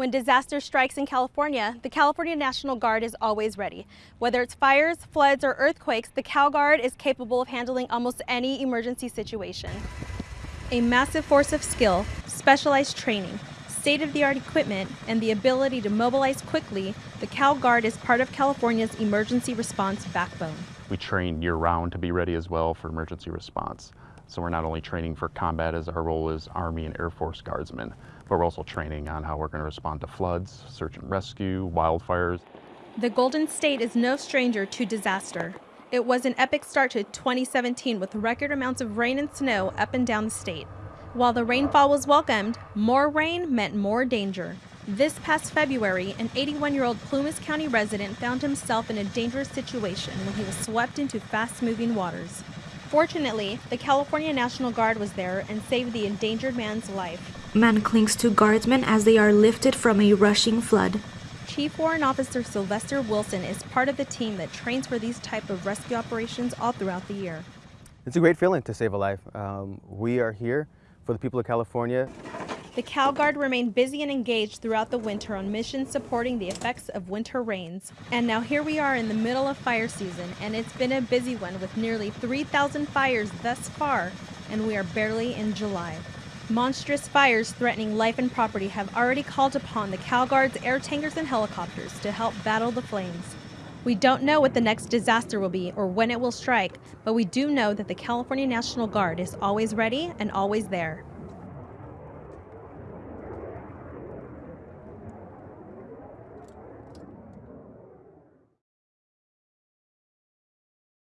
When disaster strikes in California, the California National Guard is always ready. Whether it's fires, floods, or earthquakes, the Cal Guard is capable of handling almost any emergency situation. A massive force of skill, specialized training, state-of-the-art equipment, and the ability to mobilize quickly, the Cal Guard is part of California's emergency response backbone. We train year-round to be ready as well for emergency response. So we're not only training for combat as our role is Army and Air Force Guardsmen, but we're also training on how we're going to respond to floods, search and rescue, wildfires. The Golden State is no stranger to disaster. It was an epic start to 2017 with record amounts of rain and snow up and down the state. While the rainfall was welcomed, more rain meant more danger. This past February, an 81-year-old Plumas County resident found himself in a dangerous situation when he was swept into fast-moving waters. Fortunately, the California National Guard was there and saved the endangered man's life. Man clings to guardsmen as they are lifted from a rushing flood. Chief Warrant Officer Sylvester Wilson is part of the team that trains for these type of rescue operations all throughout the year. It's a great feeling to save a life. Um, we are here for the people of California. The Cal Guard remained busy and engaged throughout the winter on missions supporting the effects of winter rains. And now here we are in the middle of fire season, and it's been a busy one with nearly 3,000 fires thus far, and we are barely in July. Monstrous fires threatening life and property have already called upon the Cal Guard's air tankers and helicopters to help battle the flames. We don't know what the next disaster will be or when it will strike, but we do know that the California National Guard is always ready and always there.